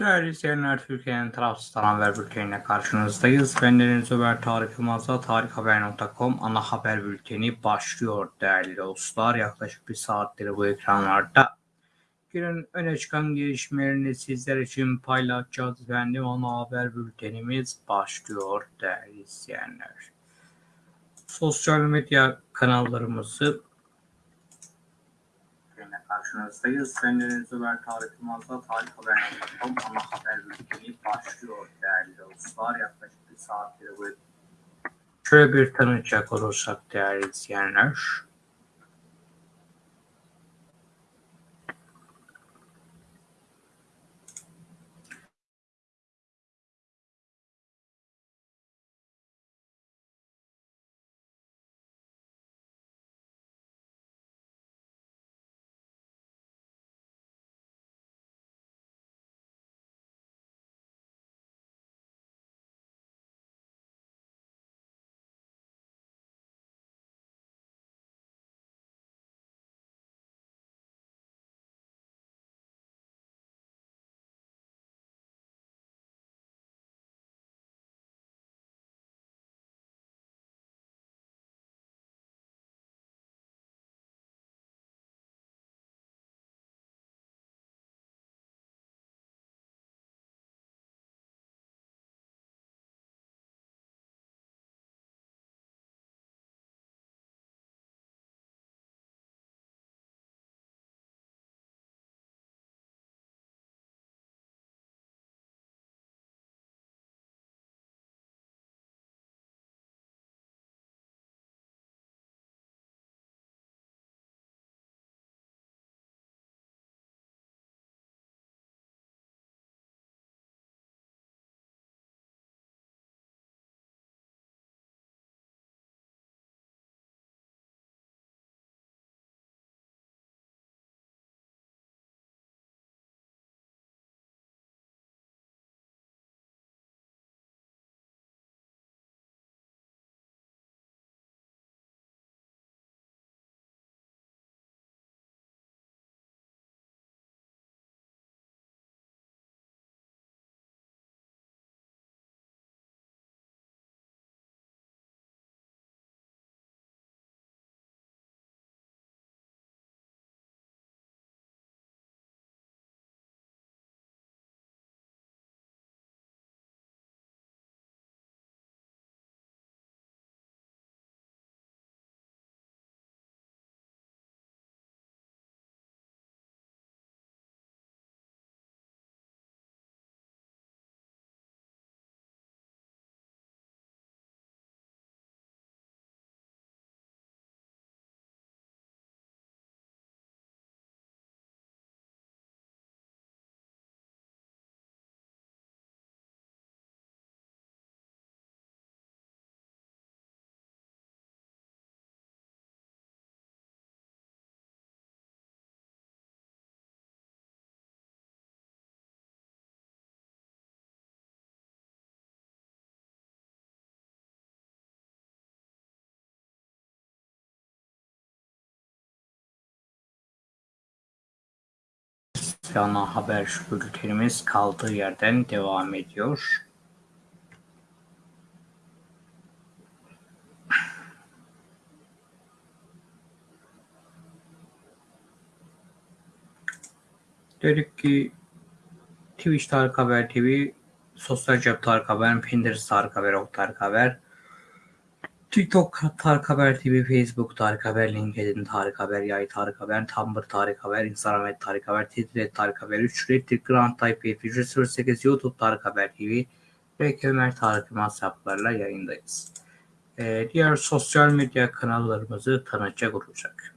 Değerli izleyenler, Türkiye'nin tarafsız haber bülteniyle karşınızdayız. Ben Deniz Ömer Tarık Yılmaz'la tarikhaber.com ana haber bülteni başlıyor değerli dostlar. Yaklaşık bir saattir bu ekranlarda. Günün öne çıkan gelişmelerini sizler için paylaşacağız. Efendim ana haber bültenimiz başlıyor değerli izleyenler. Sosyal medya kanallarımızı karşınızdayız. Ben Deniz Ömer Tarık Yılmaz'la tarikhaber.com ana haber bülteni başlıyor değerli dostlar. Yaklaşık bir saattir bu. Şöyle bir tanıcak olursak değerli izleyenler. Ana haber bültenimiz kaldığı yerden devam ediyor. Dedik ki Twitch Tarık Haber TV, Sosyal Cep Tarık Haber, Pinterest Tarık Haber, Ok Tarık Haber, TikTok Tarık Haber TV, Facebook Tarık Haber, LinkedIn Tarık Haber, Yay Tarık Haber, Tumblr Tarık Haber, Instagram et Tarık Haber, Twitter Tarık Haber, 3 Reddit Grand Type 08 YouTube Tarık Haber TV ve Ömer Tarık Yılmaz hesaplarla yayındayız. Ee, diğer sosyal medya kanallarımızı tanıtacak olacak.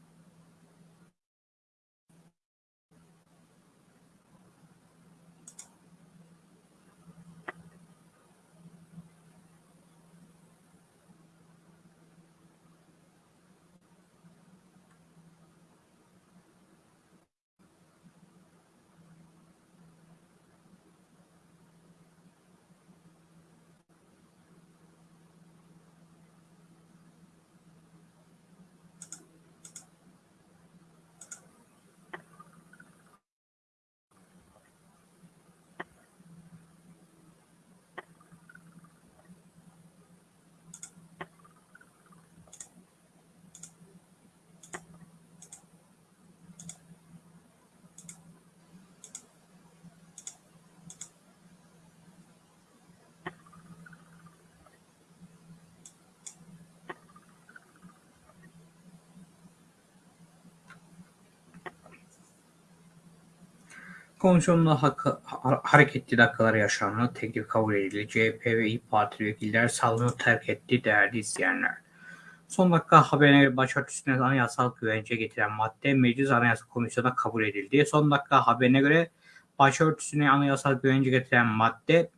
Komisyonda hakkı, ha- hareketli dakikalar yaşandı. Teklif kabul edildi. CHP ve İYİ Parti vekiller salonu terk etti değerli izleyenler. Son dakika haberine başörtüsüne anayasal güvence getiren madde Meclis Anayasa Komisyonu'na kabul edildi. Son dakika haberine göre başörtüsüne anayasal güvence getiren madde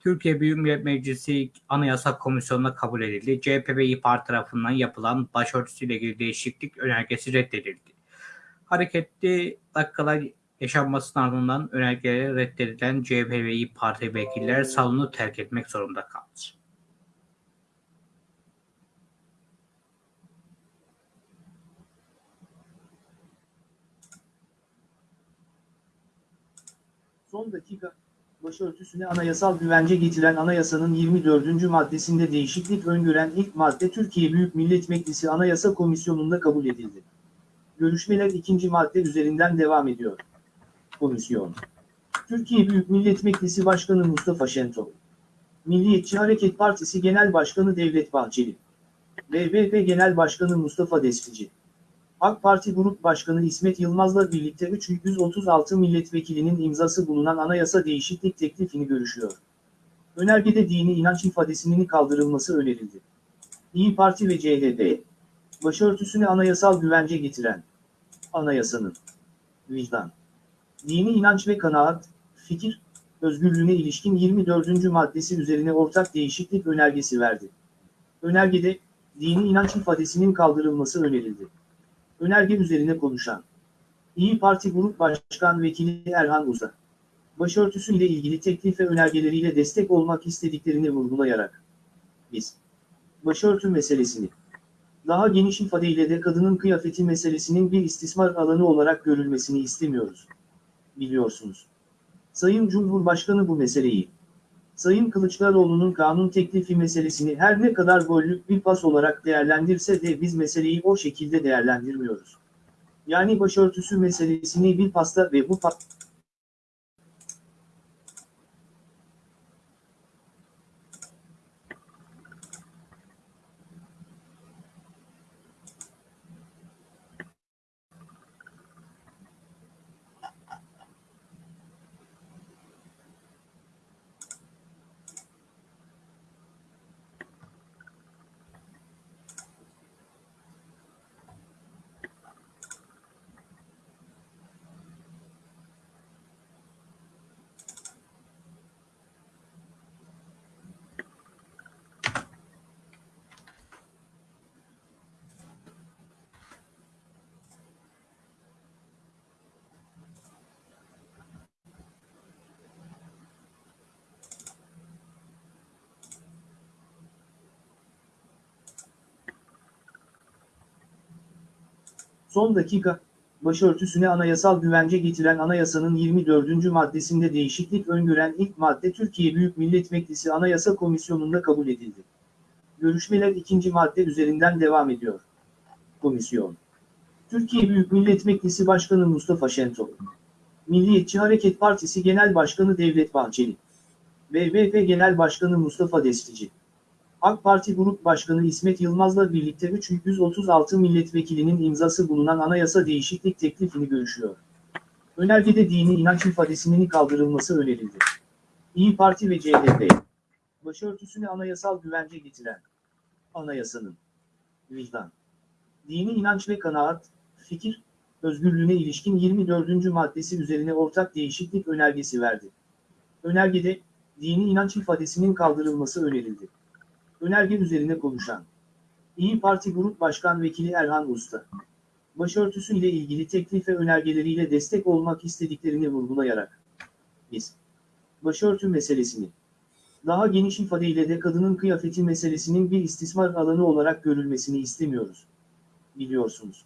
Türkiye Büyük Millet Meclisi Anayasa Komisyonu'na kabul edildi. CHP ve İYİ Parti tarafından yapılan başörtüsüyle ilgili değişiklik önergesi reddedildi. Hareketli dakikalar yaşanmasının ardından önergeleri reddedilen CHP ve İYİ Parti vekiller salonu terk etmek zorunda kaldı. Son dakika, başörtüsüne anayasal güvence getiren anayasanın 24. maddesinde değişiklik öngören ilk madde Türkiye Büyük Millet Meclisi Anayasa Komisyonu'nda kabul edildi. Görüşmeler ikinci madde üzerinden devam ediyor. Komisyon. Türkiye Büyük Millet Meclisi Başkanı Mustafa Şentop. Milliyetçi Hareket Partisi Genel Başkanı Devlet Bahçeli. BBP Genel Başkanı Mustafa Destici. AK Parti Grup Başkanı İsmet Yılmaz'la birlikte 336 milletvekilinin imzası bulunan anayasa değişiklik teklifini görüşüyor. Önergede dini inanç ifadesinin kaldırılması önerildi. İyi Parti ve CHP, başörtüsüne anayasal güvence getiren, anayasanın, vicdan, dini inanç ve kanaat, fikir, özgürlüğüne ilişkin 24. maddesi üzerine ortak değişiklik önergesi verdi. Önergede, dini inanç ifadesinin kaldırılması önerildi. Önerge üzerine konuşan İyi Parti Grup Başkan Vekili Erhan Uza, başörtüsü ile ilgili teklif ve önergeleriyle destek olmak istediklerini vurgulayarak, biz, başörtü meselesini, daha geniş ifadeyle de kadının kıyafeti meselesinin bir istismar alanı olarak görülmesini istemiyoruz. Biliyorsunuz. Sayın Cumhurbaşkanı bu meseleyi, Sayın Kılıçdaroğlu'nun kanun teklifi meselesini her ne kadar gollük bir pas olarak değerlendirse de biz meseleyi o şekilde değerlendirmiyoruz. Yani başörtüsü meselesini bir pasta ve bu Son dakika, başörtüsüne anayasal güvence getiren anayasanın 24. maddesinde değişiklik öngören ilk madde Türkiye Büyük Millet Meclisi Anayasa Komisyonu'nda kabul edildi. Görüşmeler ikinci madde üzerinden devam ediyor. Komisyon. Türkiye Büyük Millet Meclisi Başkanı Mustafa Şentop. Milliyetçi Hareket Partisi Genel Başkanı Devlet Bahçeli. BBP Genel Başkanı Mustafa Destici. AK Parti Grup Başkanı İsmet Yılmaz'la birlikte 336 milletvekilinin imzası bulunan anayasa değişiklik teklifini görüşüyor. Önergede dini inanç ifadesinin kaldırılması önerildi. İyi Parti ve CHP, başörtüsüne anayasal güvence getiren, anayasanın, vicdan, dini inanç ve kanaat, fikir, özgürlüğüne ilişkin 24. maddesi üzerine ortak değişiklik önergesi verdi. Önergede, dini inanç ifadesinin kaldırılması önerildi. Önerge üzerine konuşan İyi Parti Grup Başkan Vekili Erhan Usta, başörtüsü ile ilgili teklif ve önergeleriyle destek olmak istediklerini vurgulayarak, biz, başörtü meselesini, daha geniş ifadeyle de kadının kıyafeti meselesinin bir istismar alanı olarak görülmesini istemiyoruz. Biliyorsunuz.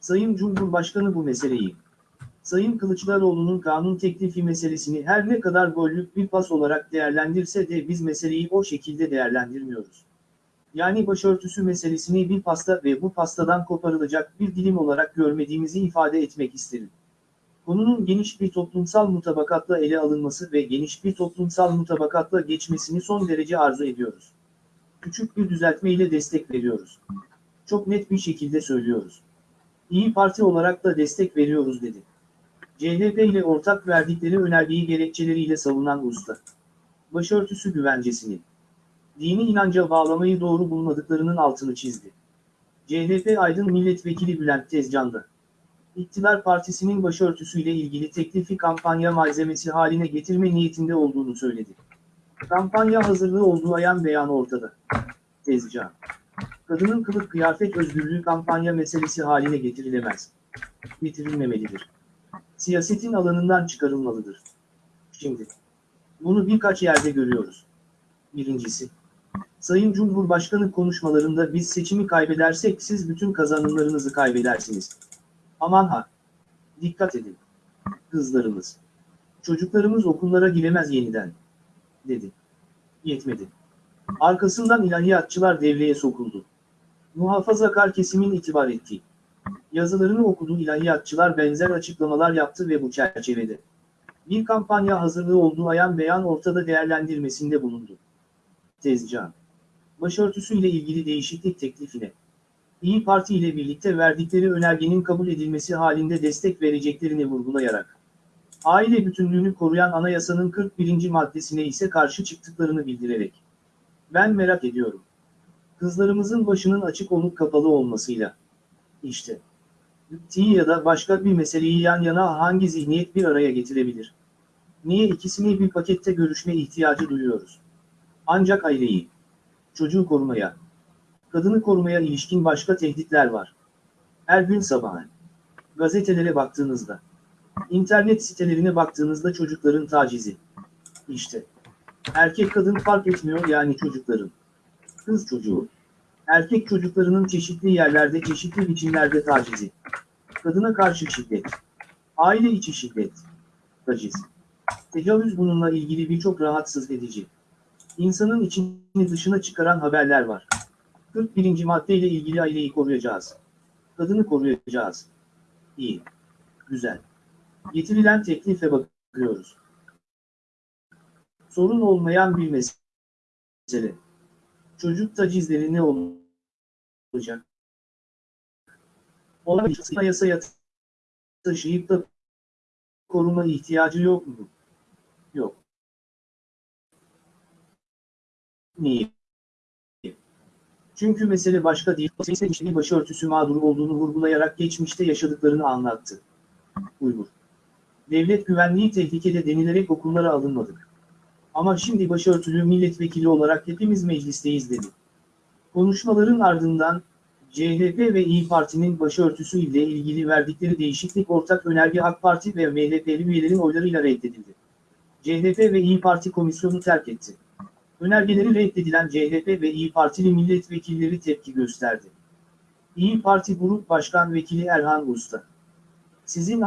Sayın Cumhurbaşkanı bu meseleyi, Sayın Kılıçdaroğlu'nun kanun teklifi meselesini her ne kadar gollük bir pas olarak değerlendirse de biz meseleyi o şekilde değerlendirmiyoruz. Yani başörtüsü meselesini bir pasta ve bu pastadan koparılacak bir dilim olarak görmediğimizi ifade etmek isterim. Konunun geniş bir toplumsal mutabakatla ele alınması ve geniş bir toplumsal mutabakatla geçmesini son derece arzu ediyoruz. Küçük bir düzeltmeyle destek veriyoruz. Çok net bir şekilde söylüyoruz. İyi Parti olarak da destek veriyoruz dedi. CHP ile ortak verdikleri önergeyi gerekçeleriyle savunan usta. Başörtüsü güvencesini. Dini inanca bağlamayı doğru bulmadıklarının altını çizdi. CHP Aydın Milletvekili Bülent Tezcan'da. İktidar Partisi'nin başörtüsüyle ilgili teklifi kampanya malzemesi haline getirme niyetinde olduğunu söyledi. Kampanya hazırlığı olduğu ayan beyan ortada. Tezcan. Kadının kılık kıyafet özgürlüğü kampanya meselesi haline getirilemez. Getirilmemelidir. Siyasetin alanından çıkarılmalıdır. Şimdi. Bunu birkaç yerde görüyoruz. Birincisi. Sayın Cumhurbaşkanı konuşmalarında biz seçimi kaybedersek siz bütün kazanımlarınızı kaybedersiniz. Aman ha. Dikkat edin. Kızlarımız. Çocuklarımız okullara giremez yeniden. Dedi. Yetmedi. Arkasından ilahiyatçılar devreye sokuldu. Muhafazakar kesimin itibar ettiği. Yazılarını okuduğu ilahiyatçılar benzer açıklamalar yaptı ve bu çerçevede. Bir kampanya hazırlığı olduğu ayan beyan ortada değerlendirmesinde bulundu. Tezcan. Başörtüsüyle ilgili değişiklik teklifine. İyi Parti ile birlikte verdikleri önergenin kabul edilmesi halinde destek vereceklerini vurgulayarak. Aile bütünlüğünü koruyan anayasanın 41. maddesine ise karşı çıktıklarını bildirerek. Ben merak ediyorum. Kızlarımızın başının açık olup kapalı olmasıyla. İşte. Ti ya da başka bir meseleyi yan yana hangi zihniyet bir araya getirebilir? Niye ikisini bir pakette görüşme ihtiyacı duyuyoruz? Ancak aileyi, çocuğu korumaya, kadını korumaya ilişkin başka tehditler var. Her gün sabahın. Gazetelere baktığınızda, internet sitelerine baktığınızda çocukların tacizi. İşte. Erkek kadın fark etmiyor yani çocukların. Kız çocuğu. Erkek çocuklarının çeşitli yerlerde çeşitli biçimlerde tacizi. Kadına karşı şiddet. Aile içi şiddet. Taciz. Tecavüz bununla ilgili birçok rahatsız edici. İnsanın içini dışına çıkaran haberler var. 41. madde ile ilgili aileyi koruyacağız. Kadını koruyacağız. İyi. Güzel. Getirilen teklife bakıyoruz. Sorun olmayan bir mesele. Çocuk tacizleri ne olacak? Olabilir. Yasaya taşıyıp da koruma ihtiyacı yok mu? Yok. Niye? Çünkü mesele başka değil. Seçtiği başörtüsü mağduru olduğunu vurgulayarak geçmişte yaşadıklarını anlattı. Uygur. Devlet güvenliği tehlikede denilerek okullara alınmadık. Ama şimdi başörtülü milletvekili olarak hepimiz meclisteyiz dedi. Konuşmaların ardından CHP ve İyi Parti'nin başörtüsü ile ilgili verdikleri değişiklik ortak önerge AK Parti ve MHP'li üyelerin oylarıyla reddedildi. CHP ve İyi Parti komisyonu terk etti. Önergeleri reddedilen CHP ve İyi Partili milletvekilleri tepki gösterdi. İyi Parti Grup Başkan Vekili Erhan Usta. Sizin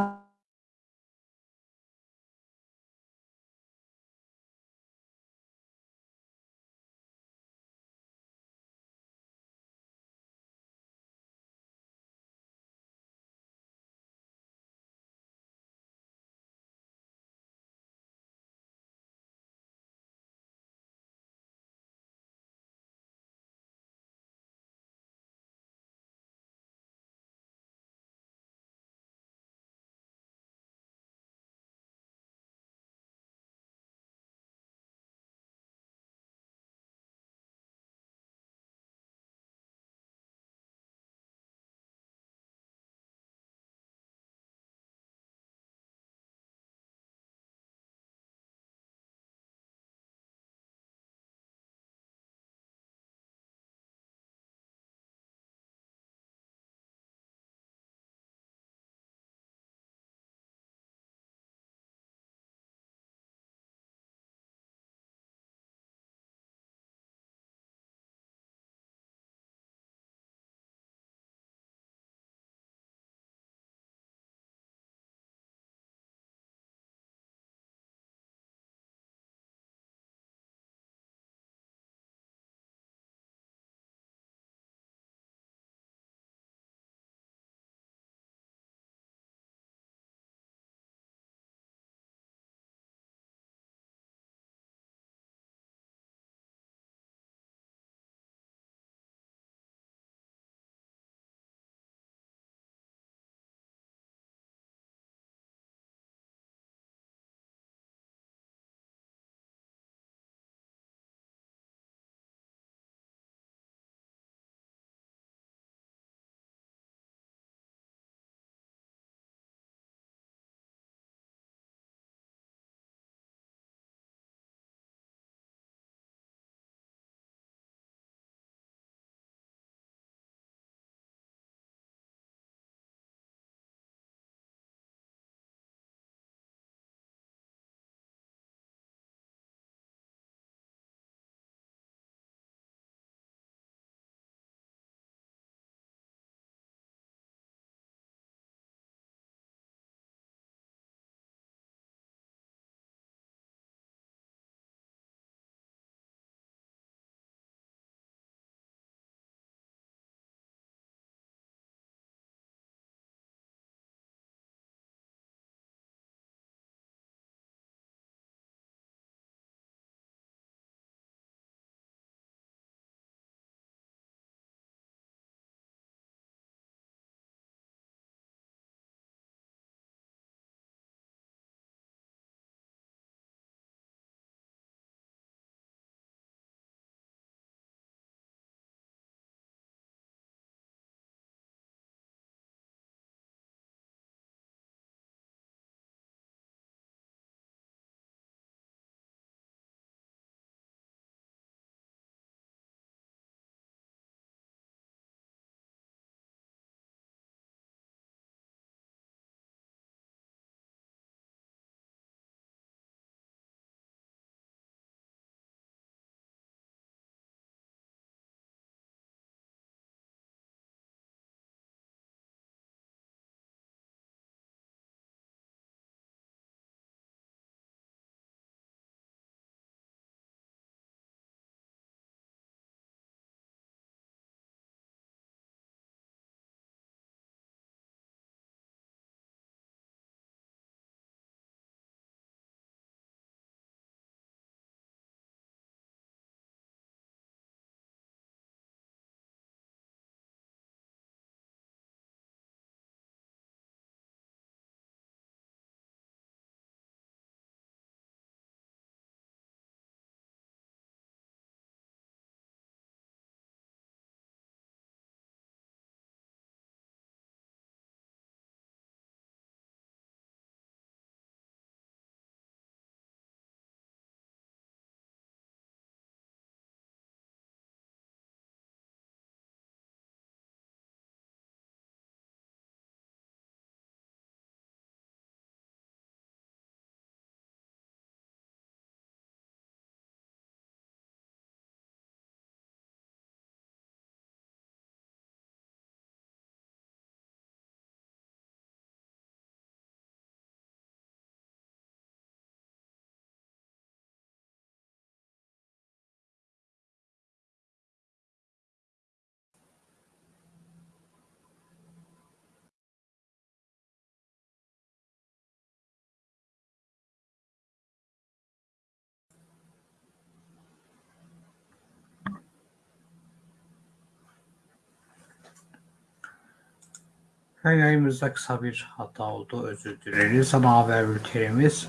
Yayınımızda kısa bir hata oldu. Özür dileriz ama haber bültenimiz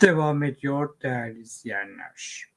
devam ediyor değerli izleyenler.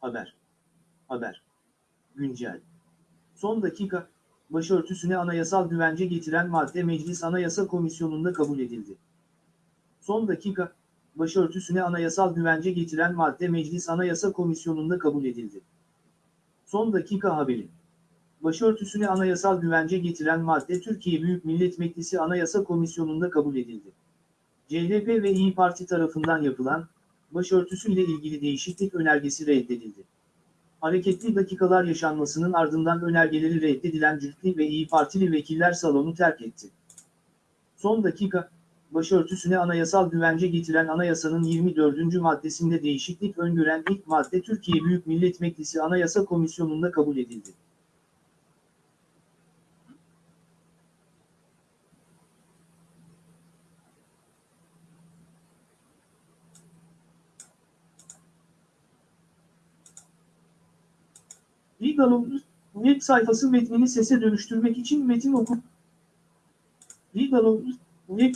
Haber. Haber. Güncel. Son dakika, başörtüsüne anayasal güvence getiren madde Meclis Anayasa Komisyonu'nda kabul edildi. Son dakika, başörtüsüne anayasal güvence getiren madde Meclis Anayasa Komisyonu'nda kabul edildi. Son dakika haberi. Başörtüsüne anayasal güvence getiren madde Türkiye Büyük Millet Meclisi Anayasa Komisyonu'nda kabul edildi. CHP ve İyi Parti tarafından yapılan, başörtüsüyle ilgili değişiklik önergesi reddedildi. Hareketli dakikalar yaşanmasının ardından önergeleri reddedilen Cühtli ve İyi Partili vekiller salonu terk etti. Son dakika, başörtüsüne anayasal güvence getiren anayasanın 24. maddesinde değişiklik öngören ilk madde Türkiye Büyük Millet Meclisi Anayasa Komisyonu'nda kabul edildi. Ligalo'nun web sayfası metnini sese dönüştürmek için metin oku. Ligalo'nun web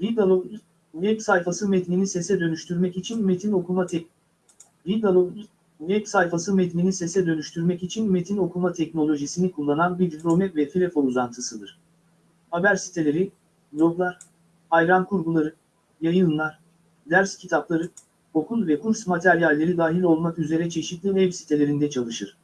Ligalo'nun web sayfası metnini sese dönüştürmek için metin okuma tek. Ligalo'nun web sayfası metnini sese dönüştürmek için metin okuma teknolojisini kullanan bir Chrome ve Firefox uzantısıdır. Haber siteleri, bloglar, hayran kurguları, yayınlar, ders kitapları, okul ve kurs materyalleri dahil olmak üzere çeşitli web sitelerinde çalışır.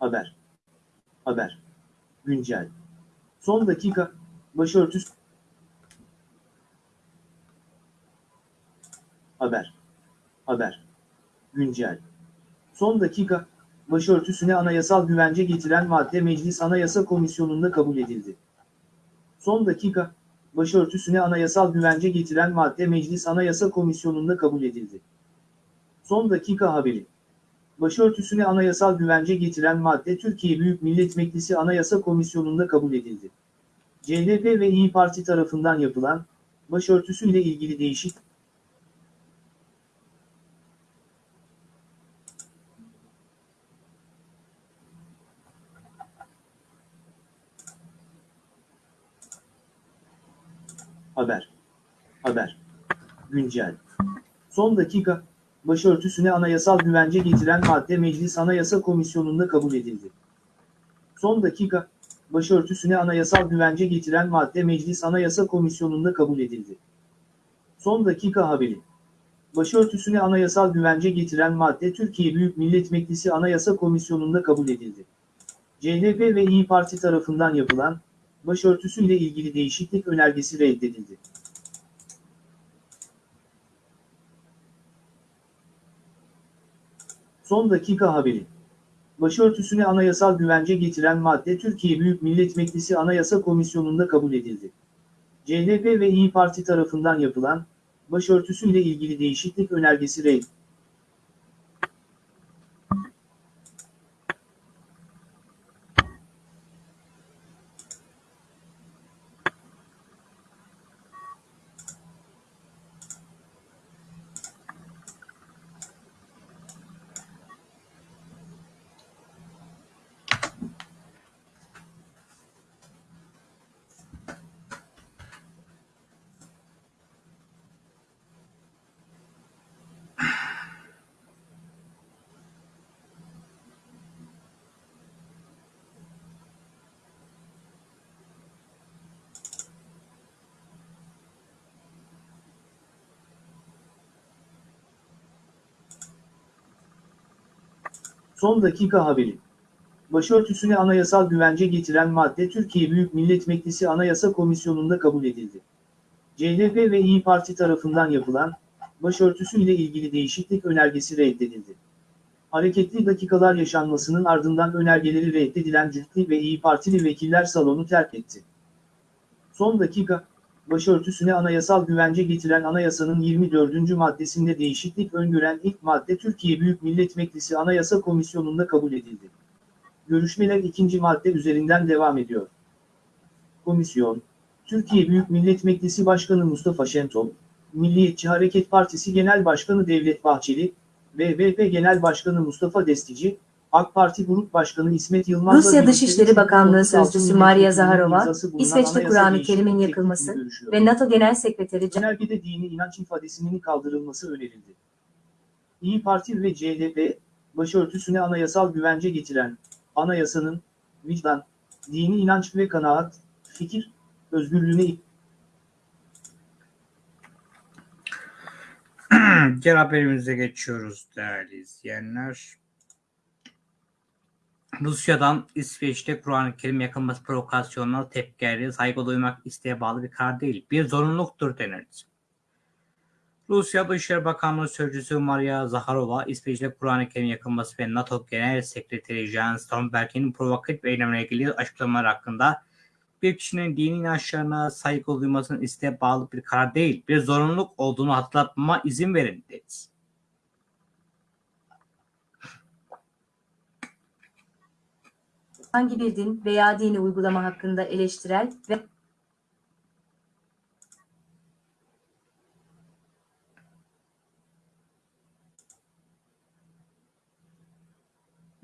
Haber. Haber. Güncel. Son dakika, başörtüsü. Haber. Haber. Güncel. Son dakika, başörtüsüne anayasal güvence getiren madde Meclis Anayasa Komisyonu'nda kabul edildi. Son dakika, başörtüsüne anayasal güvence getiren madde Meclis Anayasa Komisyonu'nda kabul edildi. Son dakika haberi. Başörtüsüne anayasal güvence getiren madde Türkiye Büyük Millet Meclisi Anayasa Komisyonu'nda kabul edildi. CHP ve İyi Parti tarafından yapılan, başörtüsüyle ilgili değişik Haber. Haber. Güncel. Son dakika, başörtüsüne anayasal güvence getiren madde Meclis Anayasa Komisyonu'nda kabul edildi. Son dakika, başörtüsüne anayasal güvence getiren madde Meclis Anayasa Komisyonu'nda kabul edildi. Son dakika haberi. Başörtüsüne anayasal güvence getiren madde Türkiye Büyük Millet Meclisi Anayasa Komisyonu'nda kabul edildi. CHP ve İyi Parti tarafından yapılan, başörtüsüyle ilgili değişiklik önergesi reddedildi. Son dakika haberi. Başörtüsüne anayasal güvence getiren madde Türkiye Büyük Millet Meclisi Anayasa Komisyonu'nda kabul edildi. CHP ve İyi Parti tarafından yapılan, başörtüsüyle ilgili değişiklik önergesi reddedildi. Son dakika haberi. Başörtüsüne anayasal güvence getiren madde Türkiye Büyük Millet Meclisi Anayasa Komisyonu'nda kabul edildi. CHP ve İyi Parti tarafından yapılan, başörtüsüyle ilgili değişiklik önergesi reddedildi. Hareketli dakikalar yaşanmasının ardından önergeleri reddedilen Cühtli ve İyi Partili vekiller salonu terk etti. Son dakika, başörtüsüne anayasal güvence getiren anayasanın 24. maddesinde değişiklik öngören ilk madde Türkiye Büyük Millet Meclisi Anayasa Komisyonu'nda kabul edildi. Görüşmeler ikinci madde üzerinden devam ediyor. Komisyon, Türkiye Büyük Millet Meclisi Başkanı Mustafa Şentop, Milliyetçi Hareket Partisi Genel Başkanı Devlet Bahçeli, BBP Genel Başkanı Mustafa Destici, AK Parti Grup Başkanı İsmet Yılmaz'la Rusya Dışişleri Bakanlığı 36 Sözcüsü Maria Zaharova, İsveç'te Kur'an-ı Kerim'in yakılması ve NATO Genel Sekreteri Önergede dini inanç ifadesinin kaldırılması önerildi. İyi Parti ve CHP, başörtüsüne anayasal güvence getiren, anayasanın, vicdan, dini inanç ve kanaat, fikir, özgürlüğüne Diğer haberimize geçiyoruz değerli izleyenler. Rusya'dan İsveç'te Kur'an-ı Kerim yakılması provokasyonuna tepki geldi. Saygı duymak isteğe bağlı bir karar değil, bir zorunluluktur denildi. Rusya Dışişleri Bakanlığı Sözcüsü Maria Zaharova, İsveç'te Kur'an-ı Kerim yakılması ve NATO Genel Sekreteri Jens Stoltenberg'in provokatif eylemle ilgili açıklamalar hakkında bir kişinin dini inançlarına saygı duymasının isteğe bağlı bir karar değil, bir zorunluluk olduğunu hatırlatmama izin verin dedi. Hangi bir din veya dini uygulama hakkında eleştirel ve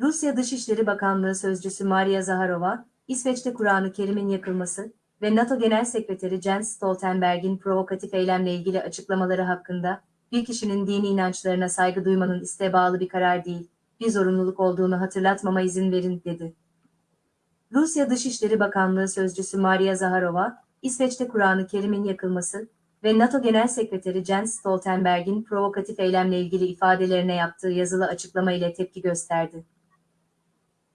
Rusya Dışişleri Bakanlığı Sözcüsü Maria Zaharova, İsveç'te Kur'an-ı Kerim'in yakılması ve NATO Genel Sekreteri Jens Stoltenberg'in provokatif eylemle ilgili açıklamaları hakkında bir kişinin dini inançlarına saygı duymanın isteğe bağlı bir karar değil, bir zorunluluk olduğunu hatırlatmama izin verin, dedi. Rusya Dışişleri Bakanlığı Sözcüsü Maria Zaharova, İsveç'te Kur'an-ı Kerim'in yakılması ve NATO Genel Sekreteri Jens Stoltenberg'in provokatif eylemle ilgili ifadelerine yaptığı yazılı açıklama ile tepki gösterdi.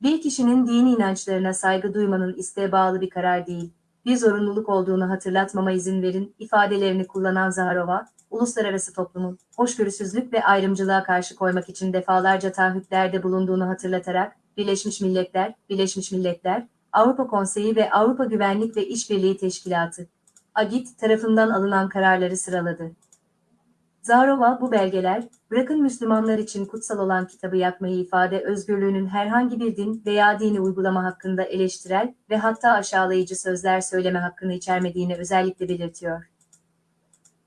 Bir kişinin dini inançlarına saygı duymanın isteğe bağlı bir karar değil, bir zorunluluk olduğunu hatırlatmama izin verin ifadelerini kullanan Zaharova, uluslararası toplumun hoşgörüsüzlük ve ayrımcılığa karşı koymak için defalarca taahhütlerde bulunduğunu hatırlatarak, Birleşmiş Milletler, Birleşmiş Milletler, Avrupa Konseyi ve Avrupa Güvenlik ve İşbirliği Teşkilatı, AGİT tarafından alınan kararları sıraladı. Zaharova bu belgeler, bırakın Müslümanlar için kutsal olan kitabı yakmayı ifade özgürlüğünün herhangi bir din veya dini uygulama hakkında eleştirel ve hatta aşağılayıcı sözler söyleme hakkını içermediğini özellikle belirtiyor.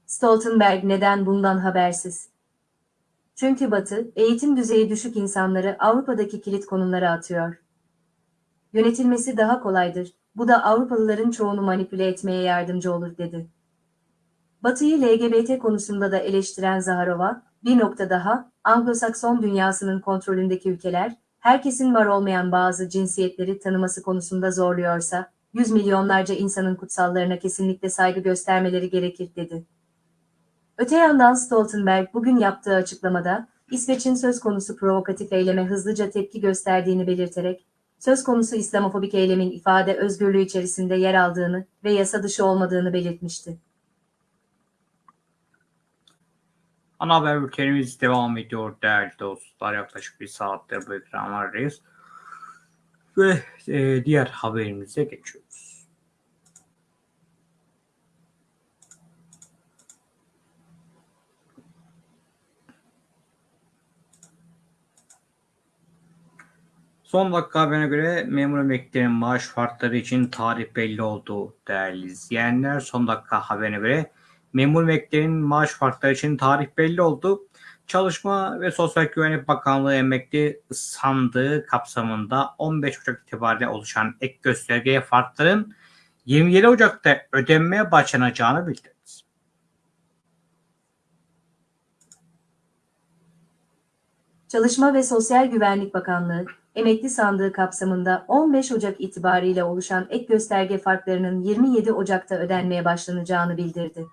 Stoltenberg neden bundan habersiz? Çünkü Batı, eğitim düzeyi düşük insanları Avrupa'daki kilit konumlara atıyor. Yönetilmesi daha kolaydır, bu da Avrupalıların çoğunu manipüle etmeye yardımcı olur, dedi. Batı'yı LGBT konusunda da eleştiren Zaharova, bir nokta daha, Anglo-Sakson dünyasının kontrolündeki ülkeler, herkesin var olmayan bazı cinsiyetleri tanıması konusunda zorluyorsa, yüz milyonlarca insanın kutsallarına kesinlikle saygı göstermeleri gerekir, dedi. Öte yandan Stoltenberg bugün yaptığı açıklamada, İsveç'in söz konusu provokatif eyleme hızlıca tepki gösterdiğini belirterek, söz konusu İslamofobik eylemin ifade özgürlüğü içerisinde yer aldığını ve yasa dışı olmadığını belirtmişti. Ana haber bültenimiz devam ediyor değerli dostlar. Yaklaşık bir saattir bu ekranlardayız. Ve e, diğer haberimize geçiyoruz. Son dakika haberine göre memur emeklilerin maaş farkları için tarih belli oldu değerli izleyenler. Son dakika haberine göre memur emeklilerin maaş farkları için tarih belli oldu. Çalışma ve Sosyal Güvenlik Bakanlığı emekli sandığı kapsamında 15 Ocak itibariyle oluşan ek göstergeye farkların 27 Ocak'ta ödenmeye başlanacağını bildirdi. Çalışma ve Sosyal Güvenlik Bakanlığı, emekli sandığı kapsamında 15 Ocak itibariyle oluşan ek gösterge farklarının 27 Ocak'ta ödenmeye başlanacağını bildirdi.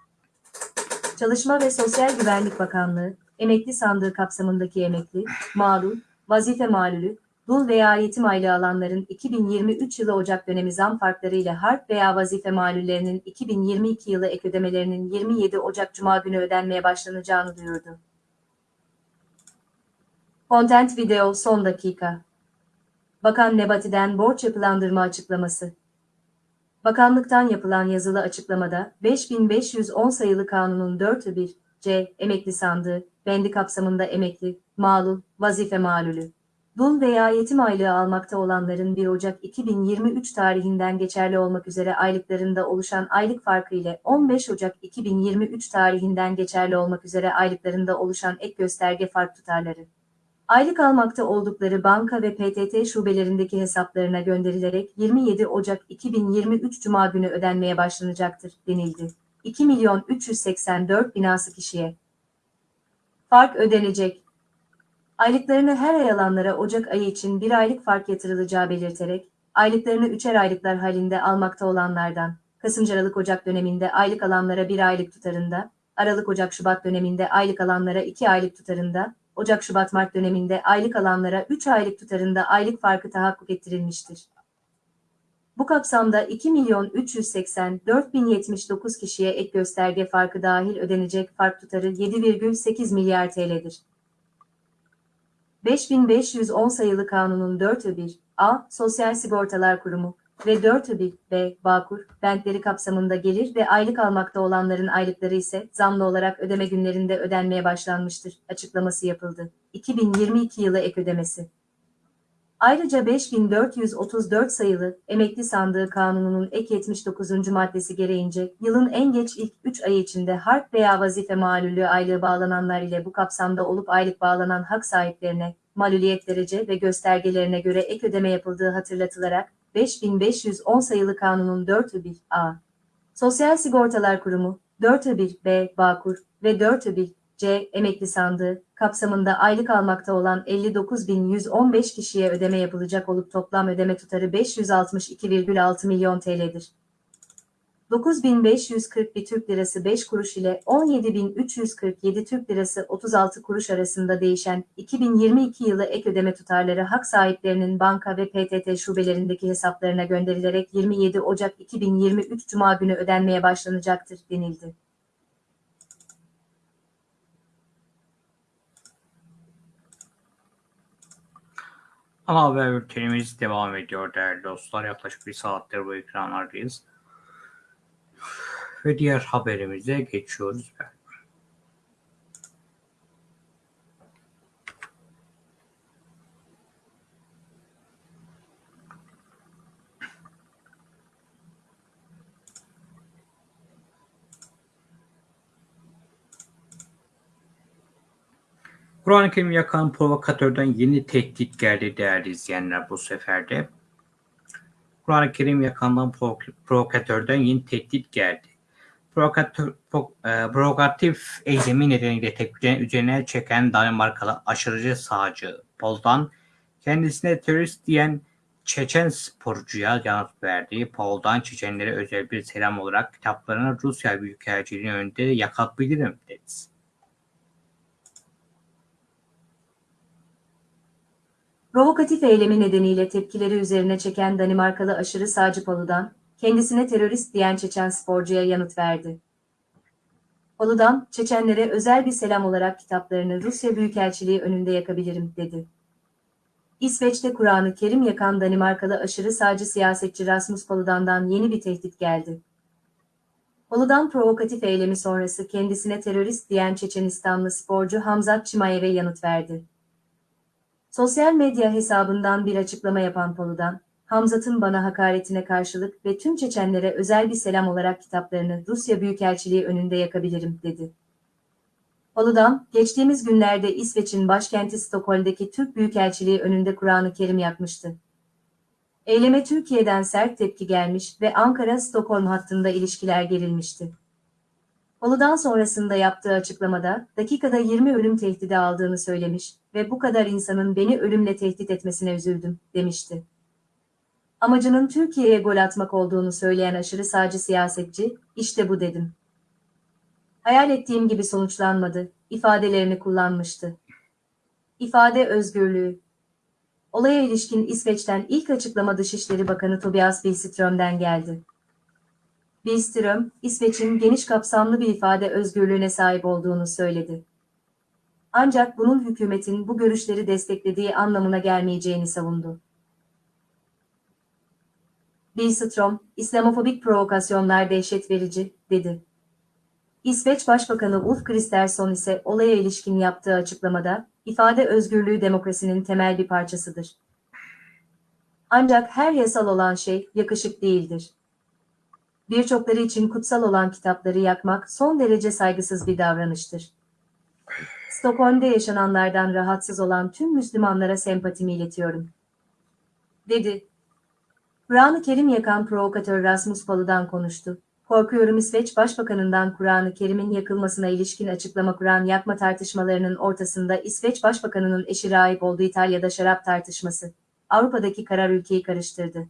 Çalışma ve Sosyal Güvenlik Bakanlığı, emekli sandığı kapsamındaki emekli, mağdur, vazife malulü, dul veya yetim aylığı alanların 2023 yılı Ocak dönemi zam farkları ile harp veya vazife malullerinin 2022 yılı ek ödemelerinin 27 Ocak Cuma günü ödenmeye başlanacağını duyurdu. Content video son dakika. Bakan Nebati'den borç yapılandırma açıklaması. Bakanlıktan yapılan yazılı açıklamada 5510 sayılı kanunun 4'ü 1 C emekli sandığı bendi kapsamında emekli, malul, vazife malulü Dul veya yetim aylığı almakta olanların 1 Ocak 2023 tarihinden geçerli olmak üzere aylıklarında oluşan aylık farkı ile 15 Ocak 2023 tarihinden geçerli olmak üzere aylıklarında oluşan ek gösterge fark tutarları. Aylık almakta oldukları banka ve PTT şubelerindeki hesaplarına gönderilerek 27 Ocak 2023 Cuma günü ödenmeye başlanacaktır, denildi. 2 milyon 384 binası kişiye. Fark ödenecek. Aylıklarını her ay alanlara Ocak ayı için bir aylık fark yatırılacağı belirterek, aylıklarını üçer aylıklar halinde almakta olanlardan, Kasım-Aralık-Ocak döneminde aylık alanlara bir aylık tutarında, Aralık-Ocak-Şubat döneminde aylık alanlara iki aylık tutarında, Ocak-Şubat-Mart döneminde aylık alanlara 3 aylık tutarında aylık farkı tahakkuk ettirilmiştir. Bu kapsamda 2 milyon 384 bin 79 kişiye ek gösterge farkı dahil ödenecek fark tutarı 7,8 milyar TL'dir. 5510 sayılı kanunun 4'ü 1 A. Sosyal Sigortalar Kurumu ve 4'ü 1 B. Bağkur, bentleri kapsamında gelir ve aylık almakta olanların aylıkları ise zamlı olarak ödeme günlerinde ödenmeye başlanmıştır, açıklaması yapıldı. 2022 yılı ek ödemesi. Ayrıca 5434 sayılı Emekli Sandığı Kanunu'nun ek 79. maddesi gereğince yılın en geç ilk 3 ayı içinde harp veya vazife malulü aylığı bağlananlar ile bu kapsamda olup aylık bağlanan hak sahiplerine maluliyet derece ve göstergelerine göre ek ödeme yapıldığı hatırlatılarak 5510 sayılı kanunun 4'ü 1 A. Sosyal Sigortalar Kurumu, 4'ü 1 B. Bağkur ve 4'ü 1 C. Emekli Sandığı kapsamında aylık almakta olan 59.115 kişiye ödeme yapılacak olup toplam ödeme tutarı 562,6 milyon TL'dir. 9.541 Türk Lirası 5 kuruş ile 17.347 Türk Lirası 36 kuruş arasında değişen 2022 yılı ek ödeme tutarları hak sahiplerinin banka ve PTT şubelerindeki hesaplarına gönderilerek 27 Ocak 2023 Cuma günü ödenmeye başlanacaktır, denildi. Ana haber bültenimiz devam ediyor değerli dostlar. Yaklaşık bir saattir bu ekranlardayız. Ve diğer haberimize geçiyoruz. Kur'an-ı Kerim yakan provokatörden yeni tehdit geldi değerli izleyenler bu sefer de. Kur'an-ı Kerim yakandan provokatörden yeni tehdit geldi. Provokatör, e, provokatif eylemi nedeniyle tepkilerin üzerine çeken Danimarkalı aşırıcı sağcı Pol'dan kendisine terörist diyen Çeçen sporcuya yanıt verdi. Pol'dan Çeçenlere özel bir selam olarak kitaplarını Rusya Büyükelçiliği'nin önünde yakabilirim dedi. Provokatif eylemi nedeniyle tepkileri üzerine çeken Danimarkalı aşırı sağcı Polu'dan, kendisine terörist diyen Çeçen sporcuya yanıt verdi. Polu'dan, Çeçenlere özel bir selam olarak kitaplarını Rusya Büyükelçiliği önünde yakabilirim, dedi. İsveç'te Kur'an-ı Kerim yakan Danimarkalı aşırı sağcı siyasetçi Rasmus Paludan'dan yeni bir tehdit geldi. Paludan provokatif eylemi sonrası kendisine terörist diyen Çeçenistanlı sporcu Hamzat Çimayev'e yanıt verdi. Sosyal medya hesabından bir açıklama yapan Polu'dan, Hamzat'ın bana hakaretine karşılık ve tüm Çeçenlere özel bir selam olarak kitaplarını Rusya Büyükelçiliği önünde yakabilirim, dedi. Polu'dan, geçtiğimiz günlerde İsveç'in başkenti Stockholm'deki Türk Büyükelçiliği önünde Kur'an-ı Kerim yakmıştı. Eyleme Türkiye'den sert tepki gelmiş ve Ankara-Stockholm hattında ilişkiler gerilmişti. Polu'dan sonrasında yaptığı açıklamada, dakikada 20 ölüm tehdidi aldığını söylemiş ve bu kadar insanın beni ölümle tehdit etmesine üzüldüm, demişti. Amacının Türkiye'ye gol atmak olduğunu söyleyen aşırı sağcı siyasetçi, işte bu dedim. Hayal ettiğim gibi sonuçlanmadı, ifadelerini kullanmıştı. İfade özgürlüğü. Olaya ilişkin İsveç'ten ilk açıklama Dışişleri Bakanı Tobias Billström'den geldi. Billström, İsveç'in geniş kapsamlı bir ifade özgürlüğüne sahip olduğunu söyledi. Ancak bunun hükümetin bu görüşleri desteklediği anlamına gelmeyeceğini savundu. Billström, İslamofobik provokasyonlar dehşet verici, dedi. İsveç Başbakanı Ulf Kristersson ise olaya ilişkin yaptığı açıklamada, ifade özgürlüğü demokrasinin temel bir parçasıdır. Ancak her yasal olan şey yakışık değildir. Birçokları için kutsal olan kitapları yakmak son derece saygısız bir davranıştır. Stockholm'de yaşananlardan rahatsız olan tüm Müslümanlara sempatimi iletiyorum. Dedi. Kur'an-ı Kerim yakan provokatör Rasmus Paludan konuştu. Korkuyorum İsveç Başbakanından Kur'an-ı Kerim'in yakılmasına ilişkin açıklama Kur'an yakma tartışmalarının ortasında İsveç Başbakanının eşi rahip olduğu İtalya'da şarap tartışması. Avrupa'daki karar ülkeyi karıştırdı.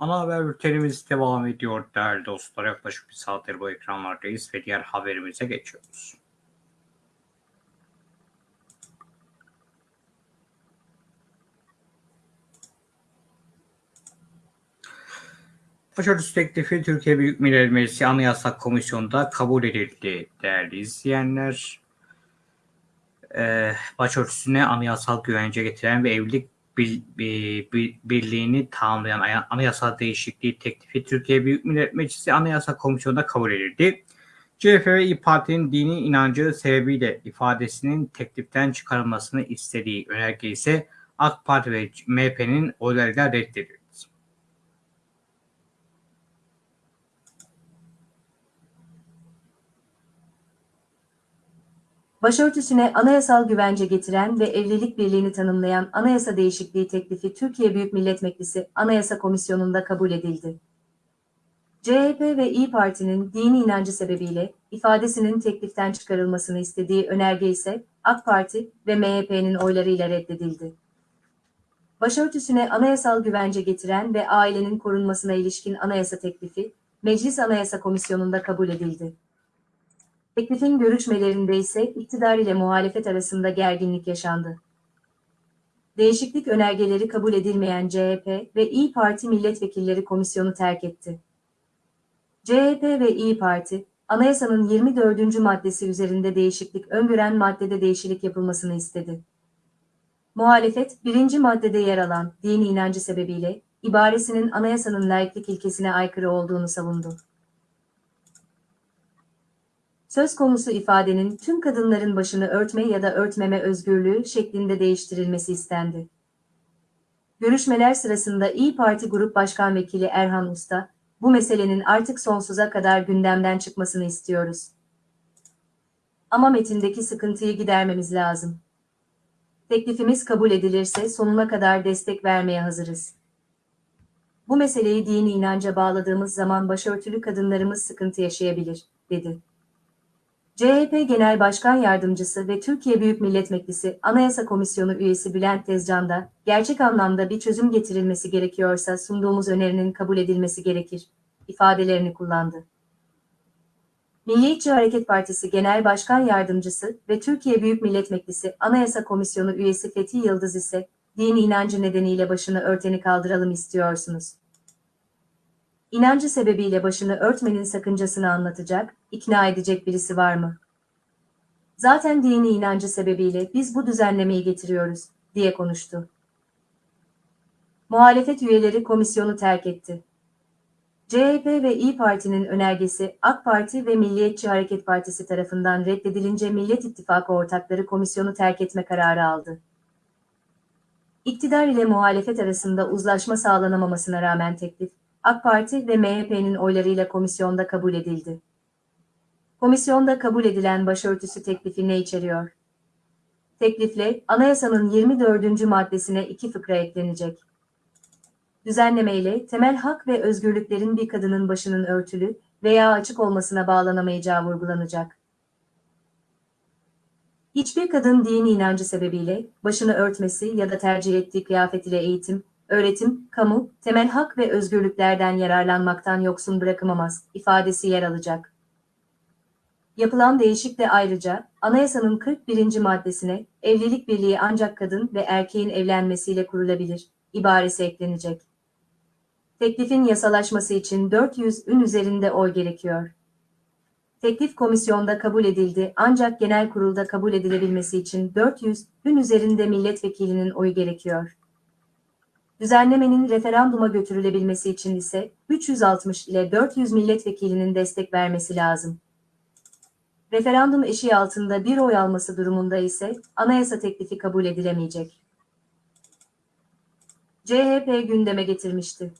Ana haber bültenimiz devam ediyor değerli dostlar. Yaklaşık bir saattir bu ekranlardayız ve diğer haberimize geçiyoruz. Başörtüsü teklifi Türkiye Büyük Millet Meclisi Anayasa Komisyonu'nda kabul edildi değerli izleyenler. Ee, başörtüsüne anayasal güvence getiren ve evlilik bir, bir, bir, birliğini tamamlayan aya- anayasal değişikliği teklifi Türkiye Büyük Millet Meclisi Anayasa Komisyonu'nda kabul edildi. CHP ve İYİ Parti'nin dini inancı sebebiyle ifadesinin tekliften çıkarılmasını istediği önerge ise AK Parti ve MHP'nin oylarıyla reddedildi. Başörtüsüne anayasal güvence getiren ve evlilik birliğini tanımlayan anayasa değişikliği teklifi Türkiye Büyük Millet Meclisi Anayasa Komisyonu'nda kabul edildi. CHP ve İyi Parti'nin dini inancı sebebiyle ifadesinin tekliften çıkarılmasını istediği önerge ise AK Parti ve MHP'nin oylarıyla reddedildi. Başörtüsüne anayasal güvence getiren ve ailenin korunmasına ilişkin anayasa teklifi Meclis Anayasa Komisyonu'nda kabul edildi. Teklifin görüşmelerinde ise iktidar ile muhalefet arasında gerginlik yaşandı. Değişiklik önergeleri kabul edilmeyen CHP ve İyi Parti milletvekilleri komisyonu terk etti. CHP ve İyi Parti, anayasanın 24. maddesi üzerinde değişiklik öngören maddede değişiklik yapılmasını istedi. Muhalefet, birinci maddede yer alan dini inancı sebebiyle ibaresinin anayasanın laiklik ilkesine aykırı olduğunu savundu. Söz konusu ifadenin tüm kadınların başını örtme ya da örtmeme özgürlüğü şeklinde değiştirilmesi istendi. Görüşmeler sırasında İyi Parti Grup Başkan Vekili Erhan Usta, bu meselenin artık sonsuza kadar gündemden çıkmasını istiyoruz. Ama metindeki sıkıntıyı gidermemiz lazım. Teklifimiz kabul edilirse sonuna kadar destek vermeye hazırız. Bu meseleyi dini inanca bağladığımız zaman başörtülü kadınlarımız sıkıntı yaşayabilir, dedi. CHP Genel Başkan Yardımcısı ve Türkiye Büyük Millet Meclisi Anayasa Komisyonu üyesi Bülent Tezcan da, gerçek anlamda bir çözüm getirilmesi gerekiyorsa sunduğumuz önerinin kabul edilmesi gerekir, ifadelerini kullandı. Milliyetçi Hareket Partisi Genel Başkan Yardımcısı ve Türkiye Büyük Millet Meclisi Anayasa Komisyonu üyesi Fethi Yıldız ise, dini inancı nedeniyle başını örteni kaldıralım istiyorsunuz. İnancı sebebiyle başını örtmenin sakıncasını anlatacak, ikna edecek birisi var mı? Zaten dini inancı sebebiyle biz bu düzenlemeyi getiriyoruz, diye konuştu. Muhalefet üyeleri komisyonu terk etti. CHP ve İyi Parti'nin önergesi AK Parti ve Milliyetçi Hareket Partisi tarafından reddedilince Millet İttifakı ortakları komisyonu terk etme kararı aldı. İktidar ile muhalefet arasında uzlaşma sağlanamamasına rağmen teklif, AK Parti ve MHP'nin oylarıyla komisyonda kabul edildi. Komisyonda kabul edilen başörtüsü teklifi ne içeriyor? Teklifle anayasanın 24. maddesine iki fıkra eklenecek. Düzenlemeyle temel hak ve özgürlüklerin bir kadının başının örtülü veya açık olmasına bağlanamayacağı vurgulanacak. Hiçbir kadın dini inancı sebebiyle başını örtmesi ya da tercih ettiği kıyafet ile eğitim, öğretim, kamu, temel hak ve özgürlüklerden yararlanmaktan yoksun bırakılamaz ifadesi yer alacak. Yapılan değişiklikle ayrıca anayasanın 41. maddesine evlilik birliği ancak kadın ve erkeğin evlenmesiyle kurulabilir ibaresi eklenecek. Teklifin yasalaşması için 400 ün üzerinde oy gerekiyor. Teklif komisyonda kabul edildi ancak genel kurulda kabul edilebilmesi için 400 ün üzerinde milletvekilinin oyu gerekiyor. Düzenlemenin referanduma götürülebilmesi için ise 360 ile 400 milletvekilinin destek vermesi lazım. Referandum eşiği altında bir oy alması durumunda ise anayasa teklifi kabul edilemeyecek. CHP gündeme getirmişti.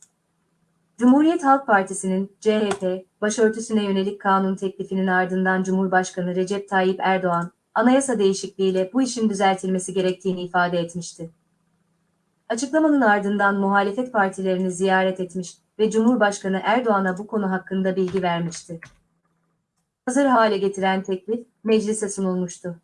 Cumhuriyet Halk Partisi'nin CHP başörtüsüne yönelik kanun teklifinin ardından Cumhurbaşkanı Recep Tayyip Erdoğan, anayasa değişikliğiyle bu işin düzeltilmesi gerektiğini ifade etmişti. Açıklamanın ardından muhalefet partilerini ziyaret etmiş ve Cumhurbaşkanı Erdoğan'a bu konu hakkında bilgi vermişti. Hazır hale getiren teklif meclise sunulmuştu.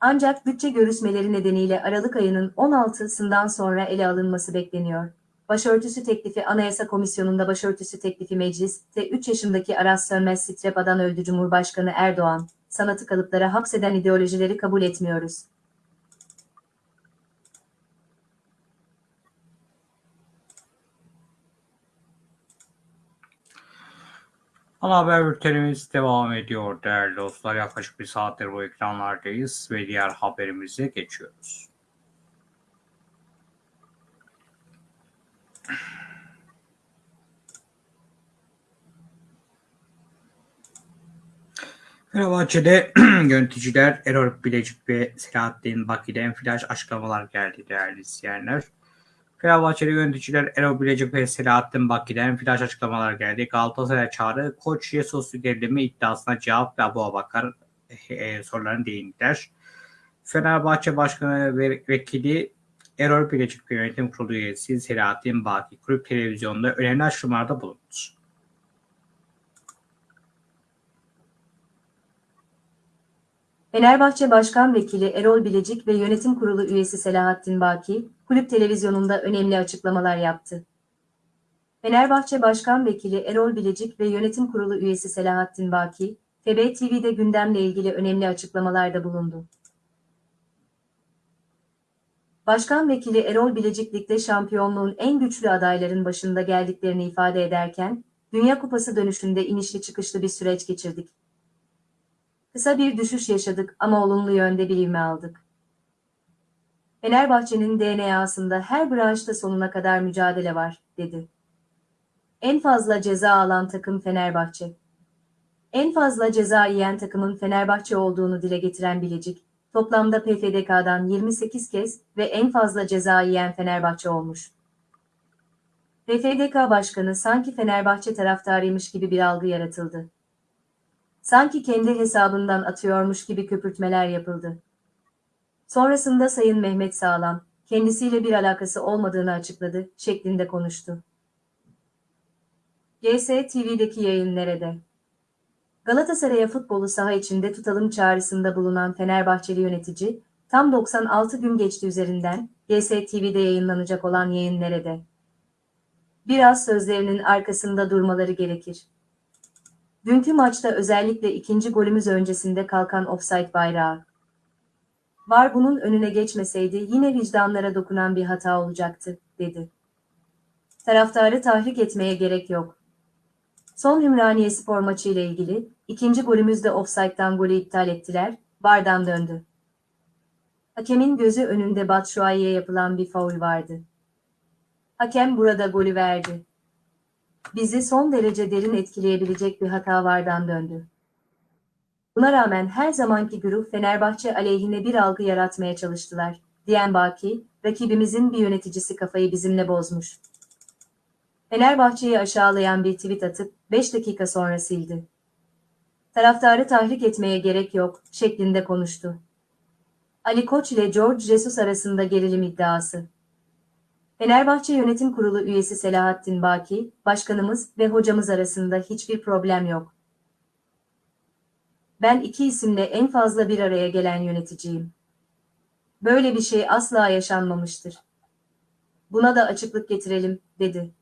Ancak bütçe görüşmeleri nedeniyle Aralık ayının 16'sından sonra ele alınması bekleniyor. Başörtüsü teklifi Anayasa Komisyonu'nda başörtüsü teklifi mecliste 3 yaşındaki Aras Sönmez Strepadan öldü Cumhurbaşkanı Erdoğan, sanatı kalıplara hapseden ideolojileri kabul etmiyoruz. Ana haber bültenimiz devam ediyor değerli dostlar. Yaklaşık bir saattir bu ekranlardayız ve diğer haberimize geçiyoruz. Fenerbahçe'de yöneticiler Erol Bilecik ve Selahattin Baki'den flash açıklamalar geldi değerli izleyenler. Fenerbahçeli yöneticiler Erol Bilecik ve Selahattin Baki'den flash açıklamalar geldi. Galatasaray çağrı Koç Jesus gerilimi iddiasına cevap ve Abu Abakar e, sorularına değindiler. Fenerbahçe Başkanı ve Vekili Erol Bilecik ve Yönetim Kurulu üyesi Selahattin Baki kulüp televizyonunda önemli açıklamalarda bulundu. Fenerbahçe Başkan Vekili Erol Bilecik ve Yönetim Kurulu üyesi Selahattin Baki, kulüp televizyonunda önemli açıklamalar yaptı. Fenerbahçe Başkan Vekili Erol Bilecik ve Yönetim Kurulu üyesi Selahattin Baki, FB TV'de gündemle ilgili önemli açıklamalarda bulundu. Başkan Vekili Erol Bilecik Lig'de şampiyonluğun en güçlü adayların başında geldiklerini ifade ederken, Dünya Kupası dönüşünde inişli çıkışlı bir süreç geçirdik. Kısa bir düşüş yaşadık ama olumlu yönde bir ivme aldık. Fenerbahçe'nin DNA'sında her branşta sonuna kadar mücadele var, dedi. En fazla ceza alan takım Fenerbahçe. En fazla ceza yiyen takımın Fenerbahçe olduğunu dile getiren Bilecik, toplamda PFDK'dan 28 kez ve en fazla ceza yiyen Fenerbahçe olmuş. PFDK Başkanı sanki Fenerbahçe taraftarıymış gibi bir algı yaratıldı. Sanki kendi hesabından atıyormuş gibi köpürtmeler yapıldı. Sonrasında Sayın Mehmet Sağlam, kendisiyle bir alakası olmadığını açıkladı, şeklinde konuştu. GS TV'deki yayın nerede? Galatasaray'a futbolu saha içinde tutalım çağrısında bulunan Fenerbahçeli yönetici, tam 96 gün geçti üzerinden, GS TV'de yayınlanacak olan yayın nerede? Biraz sözlerinin arkasında durmaları gerekir. Dünkü maçta özellikle ikinci golümüz öncesinde kalkan offside bayrağı. Var bunun önüne geçmeseydi yine vicdanlara dokunan bir hata olacaktı, dedi. Taraftarı tahrik etmeye gerek yok. Son Ümraniye spor maçı ile ilgili ikinci golümüzde offside'dan golü iptal ettiler, Vardan döndü. Hakemin gözü önünde Batshuayi'ye yapılan bir faul vardı. Hakem burada golü verdi bizi son derece derin etkileyebilecek bir hata vardan döndü. Buna rağmen her zamanki güruh Fenerbahçe aleyhine bir algı yaratmaya çalıştılar, diyen Baki, rakibimizin bir yöneticisi kafayı bizimle bozmuş. Fenerbahçe'yi aşağılayan bir tweet atıp 5 dakika sonra sildi. Taraftarı tahrik etmeye gerek yok, şeklinde konuştu. Ali Koç ile George Jesus arasında gerilim iddiası. Fenerbahçe Yönetim Kurulu üyesi Selahattin Baki, başkanımız ve hocamız arasında hiçbir problem yok. Ben iki isimle en fazla bir araya gelen yöneticiyim. Böyle bir şey asla yaşanmamıştır. Buna da açıklık getirelim, dedi.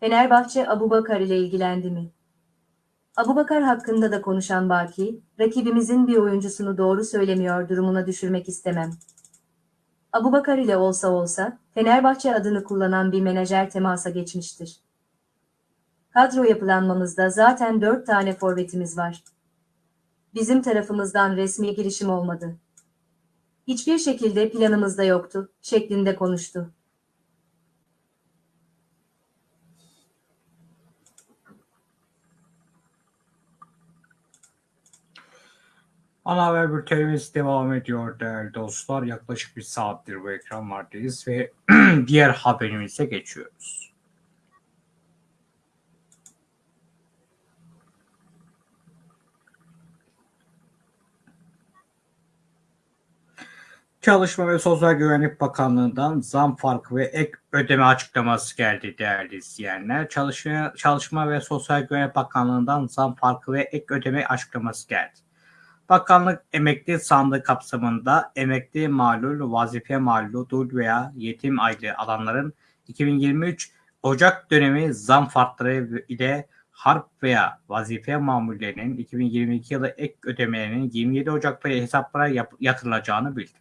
Fenerbahçe Abubakar ile ilgilendi mi? Abubakar hakkında da konuşan Baki, rakibimizin bir oyuncusunu doğru söylemiyor durumuna düşürmek istemem. Abubakar ile olsa olsa, Fenerbahçe adını kullanan bir menajer temasa geçmiştir. Kadro yapılanmamızda zaten dört tane forvetimiz var bizim tarafımızdan resmi girişim olmadı. Hiçbir şekilde planımızda yoktu, şeklinde konuştu. Ana haber bültenimiz devam ediyor değerli dostlar. Yaklaşık bir saattir bu ekranlardayız ve diğer haberimize geçiyoruz. Çalışma ve Sosyal Güvenlik Bakanlığı'ndan zam farkı ve ek ödeme açıklaması geldi değerli izleyenler. Çalışma, Çalışma ve Sosyal Güvenlik Bakanlığı'ndan zam farkı ve ek ödeme açıklaması geldi. Bakanlık emekli sandığı kapsamında emekli malul, vazife malul, dul veya yetim aylığı alanların 2023 Ocak dönemi zam farkları ile harp veya vazife mamullerinin 2022 yılı ek ödemelerinin 27 Ocak'ta hesaplara yap- yatırılacağını bildirdi.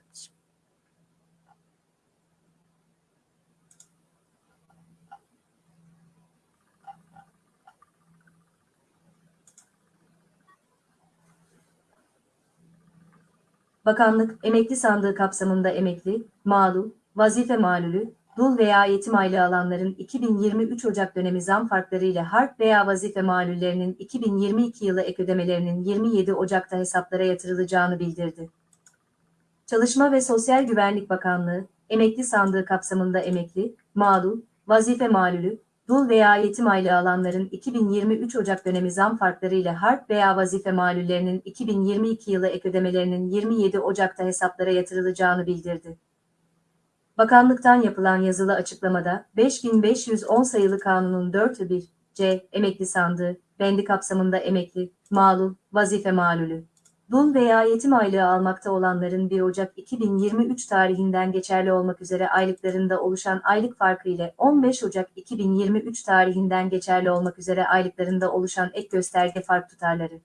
Bakanlık, emekli sandığı kapsamında emekli, mağdul, vazife malulü, dul veya yetim aylığı alanların 2023 Ocak dönemi zam farkları ile harp veya vazife malullerinin 2022 yılı ek ödemelerinin 27 Ocak'ta hesaplara yatırılacağını bildirdi. Çalışma ve Sosyal Güvenlik Bakanlığı, emekli sandığı kapsamında emekli, mağdul, vazife malulü, dul veya yetim aylığı alanların 2023 Ocak dönemi zam farkları ile harp veya vazife malullerinin 2022 yılı ek ödemelerinin 27 Ocak'ta hesaplara yatırılacağını bildirdi. Bakanlıktan yapılan yazılı açıklamada 5510 sayılı kanunun 4'ü 1 C emekli sandığı, bendi kapsamında emekli, malul, vazife malulü, dul veya yetim aylığı almakta olanların 1 Ocak 2023 tarihinden geçerli olmak üzere aylıklarında oluşan aylık farkı ile 15 Ocak 2023 tarihinden geçerli olmak üzere aylıklarında oluşan ek gösterge fark tutarları.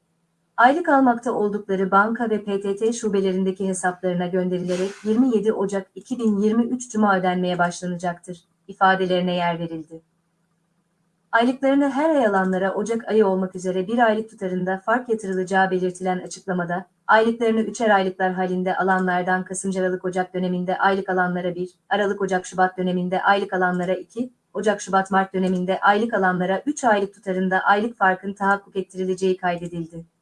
Aylık almakta oldukları banka ve PTT şubelerindeki hesaplarına gönderilerek 27 Ocak 2023 Cuma ödenmeye başlanacaktır, ifadelerine yer verildi. Aylıklarını her ay alanlara Ocak ayı olmak üzere bir aylık tutarında fark yatırılacağı belirtilen açıklamada, aylıklarını üçer aylıklar halinde alanlardan Kasım-Aralık Ocak döneminde aylık alanlara 1, Aralık Ocak Şubat döneminde aylık alanlara 2, Ocak Şubat Mart döneminde aylık alanlara 3 aylık tutarında aylık farkın tahakkuk ettirileceği kaydedildi.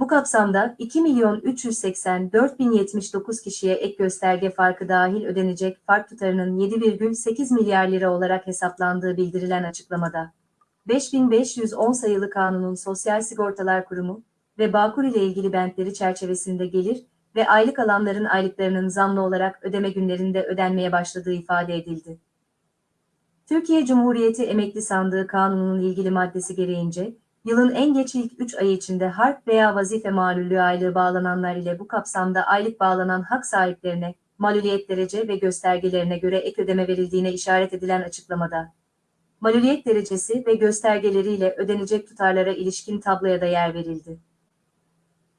Bu kapsamda 2 milyon 384 bin 79 kişiye ek gösterge farkı dahil ödenecek fark tutarının 7,8 milyar lira olarak hesaplandığı bildirilen açıklamada. 5510 sayılı kanunun Sosyal Sigortalar Kurumu ve Bağkur ile ilgili bentleri çerçevesinde gelir ve aylık alanların aylıklarının zamlı olarak ödeme günlerinde ödenmeye başladığı ifade edildi. Türkiye Cumhuriyeti Emekli Sandığı Kanunu'nun ilgili maddesi gereğince, Yılın en geç ilk 3 ayı içinde harp veya vazife malulü aylığı bağlananlar ile bu kapsamda aylık bağlanan hak sahiplerine, maluliyet derece ve göstergelerine göre ek ödeme verildiğine işaret edilen açıklamada. Maluliyet derecesi ve göstergeleriyle ödenecek tutarlara ilişkin tabloya da yer verildi.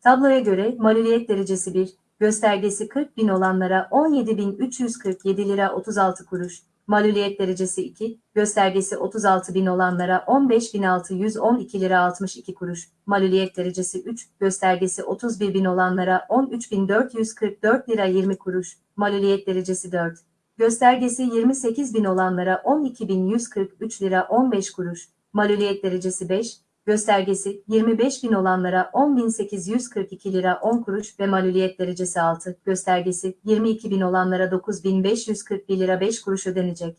Tabloya göre maluliyet derecesi 1, göstergesi 40 bin olanlara 17.347 lira 36 kuruş, maluliyet derecesi 2, göstergesi 36 bin olanlara 15.612 lira 62 kuruş, maluliyet derecesi 3, göstergesi 31 bin olanlara 13.444 lira 20 kuruş, maluliyet derecesi 4, göstergesi 28 bin olanlara 12.143 lira 15 kuruş, maluliyet derecesi 5, göstergesi 25 bin olanlara 10.842 lira 10 kuruş ve maluliyet derecesi 6, göstergesi 22 bin olanlara 9.541 lira 5 kuruş ödenecek.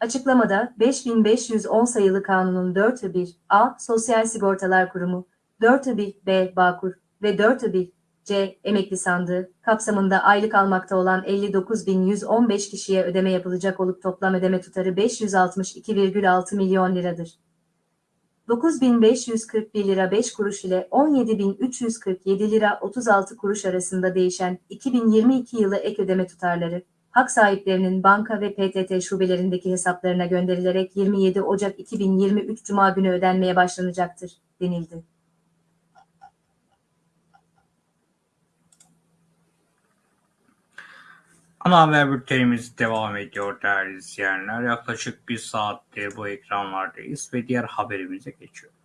Açıklamada 5510 sayılı kanunun 4'ü 1 A Sosyal Sigortalar Kurumu, 4'ü 1 B Bağkur ve 4'ü 1 C emekli sandığı kapsamında aylık almakta olan 59.115 kişiye ödeme yapılacak olup toplam ödeme tutarı 562,6 milyon liradır. 9.541 lira 5 kuruş ile 17.347 lira 36 kuruş arasında değişen 2022 yılı ek ödeme tutarları, hak sahiplerinin banka ve PTT şubelerindeki hesaplarına gönderilerek 27 Ocak 2023 Cuma günü ödenmeye başlanacaktır, denildi. Ana haber bültenimiz devam ediyor değerli izleyenler. Yaklaşık bir saattir bu ekranlardayız ve diğer haberimize geçiyoruz.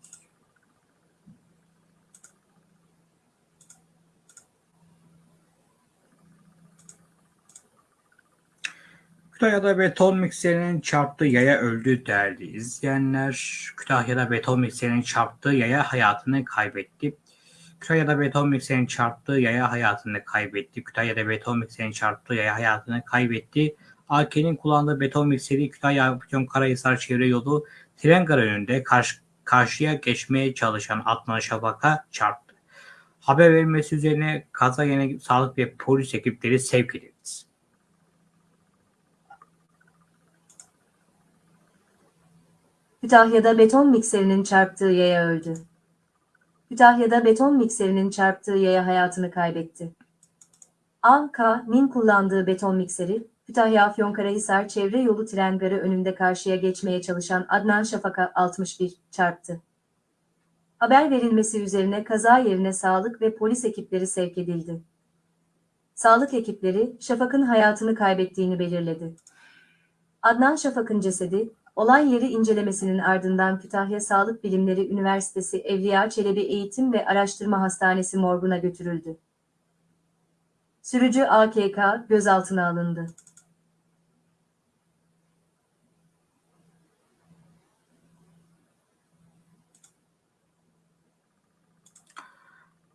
Kütahya'da beton mikserinin çarptığı yaya öldü değerli izleyenler. Kütahya'da beton mikserinin çarptığı yaya hayatını kaybetti. Kütahya'da beton mikserin çarptığı yaya hayatını kaybetti. Kütahya'da beton mikserin çarptığı yaya hayatını kaybetti. AK'nin kullandığı beton mikseri Kütahya Afyon Karahisar çevre yolu tren garı karşı, karşıya geçmeye çalışan Adnan Şafak'a çarptı. Haber verilmesi üzerine kaza yerine sağlık ve polis ekipleri sevk edildi. Kütahya'da beton mikserinin çarptığı yaya öldü. Kütahya'da beton mikserinin çarptığı yaya hayatını kaybetti. A.K.'nin kullandığı beton mikseri, Kütahya Afyonkarahisar çevre yolu tren garı önünde karşıya geçmeye çalışan Adnan Şafak'a 61 çarptı. Haber verilmesi üzerine kaza yerine sağlık ve polis ekipleri sevk edildi. Sağlık ekipleri Şafak'ın hayatını kaybettiğini belirledi. Adnan Şafak'ın cesedi, olay yeri incelemesinin ardından Kütahya Sağlık Bilimleri Üniversitesi Evliya Çelebi Eğitim ve Araştırma Hastanesi morguna götürüldü. Sürücü AKK gözaltına alındı.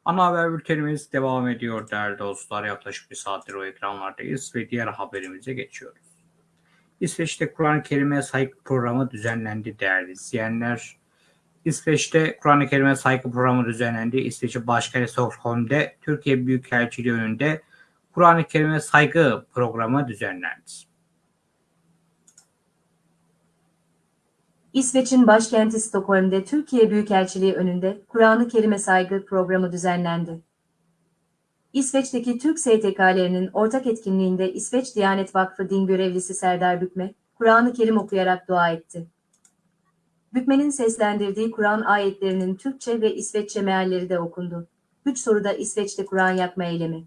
Ana haber bültenimiz devam ediyor değerli dostlar. Yaklaşık bir saattir o ekranlardayız ve diğer haberimize geçiyoruz. İsveç'te Kur'an-ı Kerim'e saygı programı düzenlendi değerli izleyenler. İsveç'te Kur'an-ı Kerim'e saygı programı düzenlendi. İsveç'in başkenti Stockholm'de Türkiye Büyükelçiliği önünde Kur'an-ı Kerim'e saygı programı düzenlendi. İsveç'in başkenti Stockholm'de Türkiye Büyükelçiliği önünde Kur'an-ı Kerim'e saygı programı düzenlendi. İsveç'teki Türk STK'lerinin ortak etkinliğinde İsveç Diyanet Vakfı din görevlisi Serdar Bükme, Kur'an-ı Kerim okuyarak dua etti. Bükme'nin seslendirdiği Kur'an ayetlerinin Türkçe ve İsveççe mealleri de okundu. Üç soruda İsveç'te Kur'an yakma eylemi.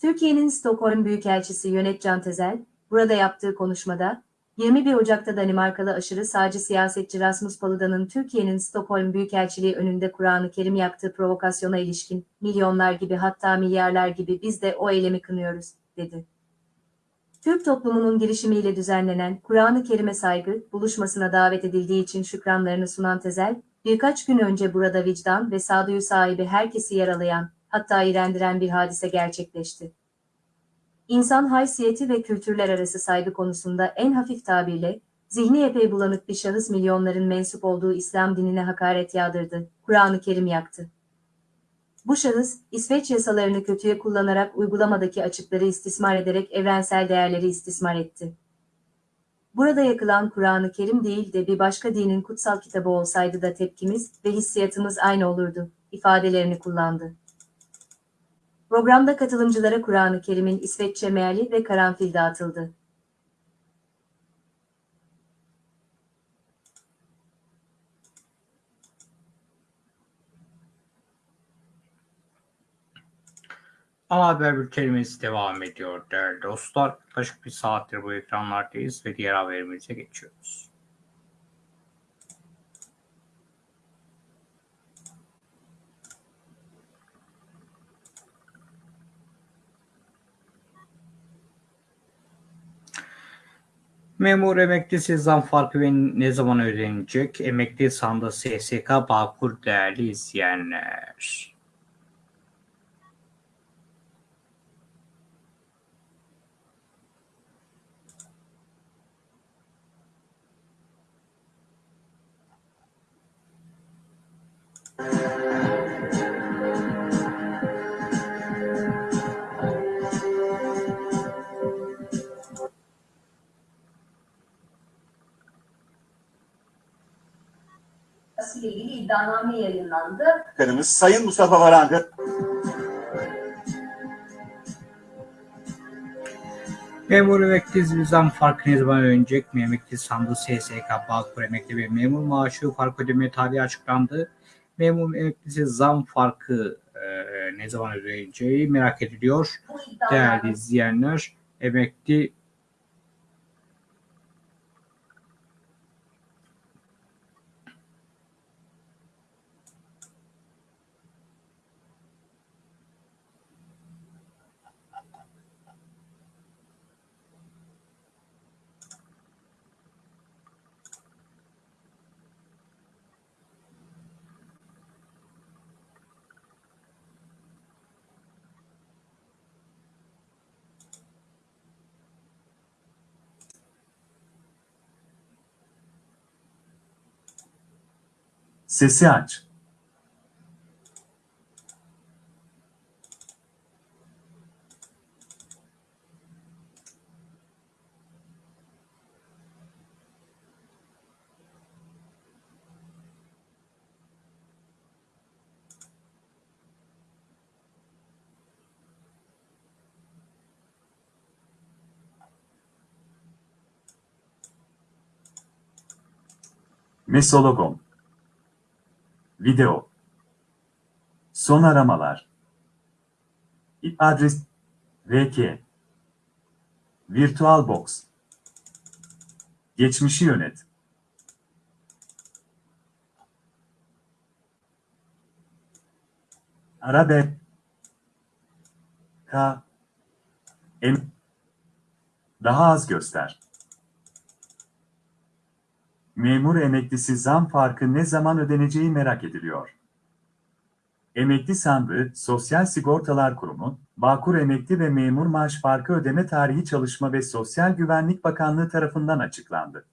Türkiye'nin Stockholm Büyükelçisi Yönet Can Tezel, burada yaptığı konuşmada, 21 Ocak'ta Danimarkalı aşırı sağcı siyasetçi Rasmus Paludan'ın Türkiye'nin Stockholm Büyükelçiliği önünde Kur'an-ı Kerim yaptığı provokasyona ilişkin milyonlar gibi hatta milyarlar gibi biz de o eylemi kınıyoruz, dedi. Türk toplumunun girişimiyle düzenlenen Kur'an-ı Kerim'e saygı buluşmasına davet edildiği için şükranlarını sunan Tezel, birkaç gün önce burada vicdan ve sağduyu sahibi herkesi yaralayan, hatta iğrendiren bir hadise gerçekleşti. İnsan haysiyeti ve kültürler arası saygı konusunda en hafif tabirle, zihni epey bulanık bir şahıs milyonların mensup olduğu İslam dinine hakaret yağdırdı, Kur'an-ı Kerim yaktı. Bu şahıs, İsveç yasalarını kötüye kullanarak uygulamadaki açıkları istismar ederek evrensel değerleri istismar etti. Burada yakılan Kur'an-ı Kerim değil de bir başka dinin kutsal kitabı olsaydı da tepkimiz ve hissiyatımız aynı olurdu, ifadelerini kullandı. Programda katılımcılara Kur'an-ı Kerim'in İsveççe meali ve karanfil dağıtıldı. Ana haber bültenimiz devam ediyor değerli dostlar. Yaklaşık bir saattir bu ekranlardayız ve diğer haberimize geçiyoruz. Memur emeklisi zam farkı ve ne zaman ödenecek? Emekli sandığı SSK Bağkur değerli izleyenler. İle ilgili iddianame yayınlandı. Bakanımız Sayın Mustafa Varancı Memur emekli zam farkı ne zaman ödenecek mi? Emekli sandığı SSK Bağkur emekli ve memur maaşı fark ödeme tarihi açıklandı. Memur emeklisi zam farkı e, ne zaman ödeneceği merak ediliyor. Değerli izleyenler, emekli CCAT. Missologon. Video. Son aramalar. IP adres. VK. VirtualBox. Geçmişi yönet. Arabe. K. M. Daha az göster. Memur emeklisi zam farkı ne zaman ödeneceği merak ediliyor. Emekli sandığı, Sosyal Sigortalar Kurumu, Bağkur Emekli ve Memur Maaş Farkı Ödeme Tarihi Çalışma ve Sosyal Güvenlik Bakanlığı tarafından açıklandı.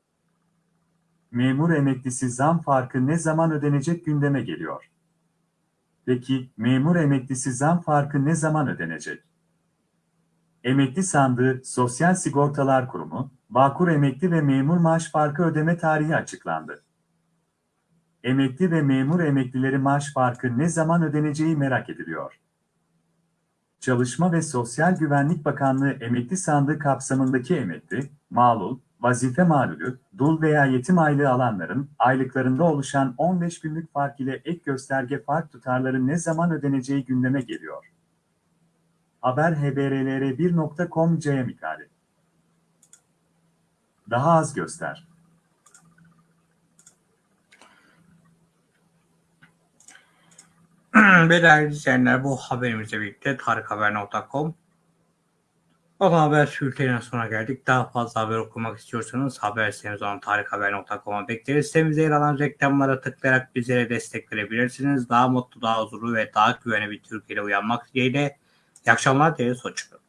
Memur emeklisi zam farkı ne zaman ödenecek gündeme geliyor. Peki, memur emeklisi zam farkı ne zaman ödenecek? Emekli sandığı, Sosyal Sigortalar Kurumu, Bağkur emekli ve memur maaş farkı ödeme tarihi açıklandı. Emekli ve memur emeklileri maaş farkı ne zaman ödeneceği merak ediliyor. Çalışma ve Sosyal Güvenlik Bakanlığı emekli sandığı kapsamındaki emekli, malul, vazife malulü, dul veya yetim aylığı alanların aylıklarında oluşan 15 günlük fark ile ek gösterge fark tutarları ne zaman ödeneceği gündeme geliyor. Haber haberlr1.com C mikali. Daha az göster. Ve değerli izleyenler bu haberimizle birlikte tarikhaber.com Ana haber bültenine sona geldik. Daha fazla haber okumak istiyorsanız haber sitemiz olan tarikhaber.com'a bekleriz. Sitemizde yer alan reklamlara tıklayarak bizlere destek verebilirsiniz. Daha mutlu, daha huzurlu ve daha güvenli bir Türkiye'de uyanmak dileğiyle. İyi akşamlar dileriz. Hoşçakalın.